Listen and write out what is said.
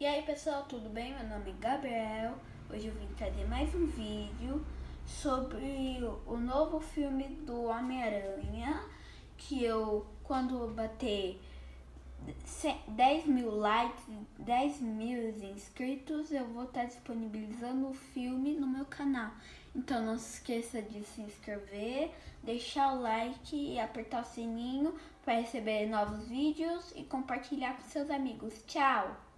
E aí pessoal, tudo bem? Meu nome é Gabriel. Hoje eu vim trazer mais um vídeo sobre o novo filme do Homem-Aranha. Que eu, quando bater 10 mil likes, 10 mil inscritos, eu vou estar disponibilizando o filme no meu canal. Então não se esqueça de se inscrever, deixar o like e apertar o sininho para receber novos vídeos e compartilhar com seus amigos. Tchau!